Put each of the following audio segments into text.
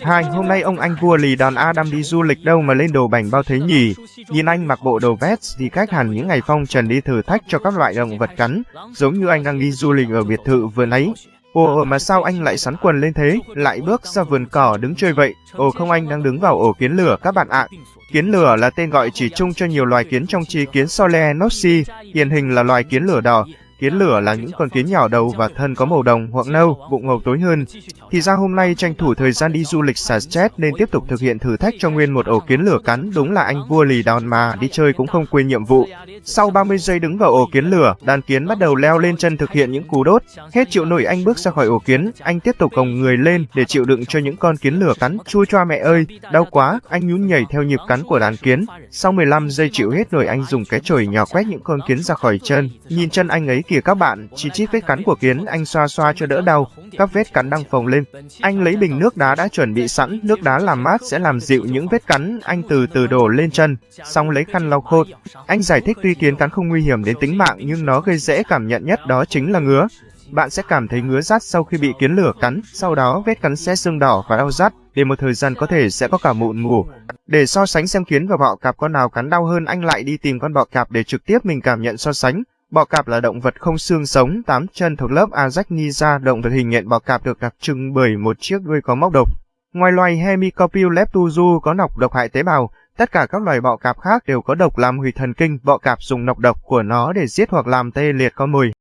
Hai, hôm nay ông anh vua lì đòn Adam đi du lịch đâu mà lên đồ bảnh bao thế nhỉ? Nhìn anh mặc bộ đồ vest thì cách hẳn những ngày phong trần đi thử thách cho các loại động vật cắn, giống như anh đang đi du lịch ở biệt thự vừa nãy. Ồ mà sao anh lại sắn quần lên thế, lại bước ra vườn cỏ đứng chơi vậy? Ồ không anh đang đứng vào ổ kiến lửa các bạn ạ. Kiến lửa là tên gọi chỉ chung cho nhiều loài kiến trong chi kiến Solenopsis, hiện hình là loài kiến lửa đỏ, Kiến lửa là những con kiến nhỏ đầu và thân có màu đồng hoặc nâu, bụng màu tối hơn. Thì ra hôm nay tranh thủ thời gian đi du lịch xả stress nên tiếp tục thực hiện thử thách cho nguyên một ổ kiến lửa cắn. Đúng là anh vua lì đòn mà, đi chơi cũng không quên nhiệm vụ. Sau 30 giây đứng vào ổ kiến lửa, đàn kiến bắt đầu leo lên chân thực hiện những cú đốt. Hết chịu nổi anh bước ra khỏi ổ kiến, anh tiếp tục gồng người lên để chịu đựng cho những con kiến lửa cắn. Chua choa mẹ ơi, đau quá, anh nhún nhảy theo nhịp cắn của đàn kiến. Sau 15 giây chịu hết nổi anh dùng cái chổi nhỏ quét những con kiến ra khỏi chân. Nhìn chân anh ấy kìa các bạn, chỉ chít vết cắn của kiến, anh xoa xoa cho đỡ đau, các vết cắn đang phồng lên. Anh lấy bình nước đá đã chuẩn bị sẵn, nước đá làm mát sẽ làm dịu những vết cắn, anh từ từ đổ lên chân, xong lấy khăn lau khô. Anh giải thích tuy kiến cắn không nguy hiểm đến tính mạng nhưng nó gây dễ cảm nhận nhất đó chính là ngứa. Bạn sẽ cảm thấy ngứa rát sau khi bị kiến lửa cắn, sau đó vết cắn sẽ sưng đỏ và đau rát, để một thời gian có thể sẽ có cả mụn mủ. Để so sánh xem kiến và bọ cạp con nào cắn đau hơn anh lại đi tìm con bọ cạp để trực tiếp mình cảm nhận so sánh. Bọ cạp là động vật không xương sống, tám chân thuộc lớp Arachnida. động vật hình nhện bọ cạp được đặc trưng bởi một chiếc đuôi có móc độc. Ngoài loài Hemicopil leptuzu có nọc độc hại tế bào, tất cả các loài bọ cạp khác đều có độc làm hủy thần kinh, bọ cạp dùng nọc độc của nó để giết hoặc làm tê liệt con mồi.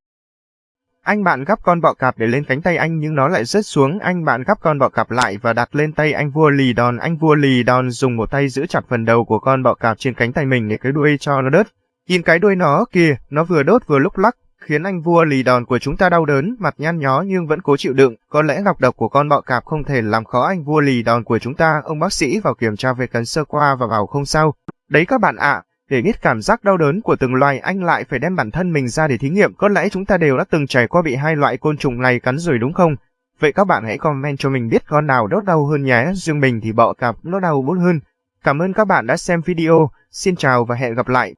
Anh bạn gắp con bọ cạp để lên cánh tay anh nhưng nó lại rớt xuống, anh bạn gắp con bọ cạp lại và đặt lên tay anh vua lì đòn. Anh vua lì đòn dùng một tay giữ chặt phần đầu của con bọ cạp trên cánh tay mình để cái đuôi cho nó đớt. Nhìn cái đuôi nó kìa, nó vừa đốt vừa lúc lắc, khiến anh vua lì đòn của chúng ta đau đớn, mặt nhăn nhó nhưng vẫn cố chịu đựng. Có lẽ nọc độc của con bọ cạp không thể làm khó anh vua lì đòn của chúng ta. Ông bác sĩ vào kiểm tra về cắn sơ qua và bảo không sao. Đấy các bạn ạ, để biết cảm giác đau đớn của từng loài anh lại phải đem bản thân mình ra để thí nghiệm. Có lẽ chúng ta đều đã từng trải qua bị hai loại côn trùng này cắn rồi đúng không? Vậy các bạn hãy comment cho mình biết con nào đốt đau hơn nhé. Riêng mình thì bọ cạp nó đau bút hơn. Cảm ơn các bạn đã xem video. Xin chào và hẹn gặp lại.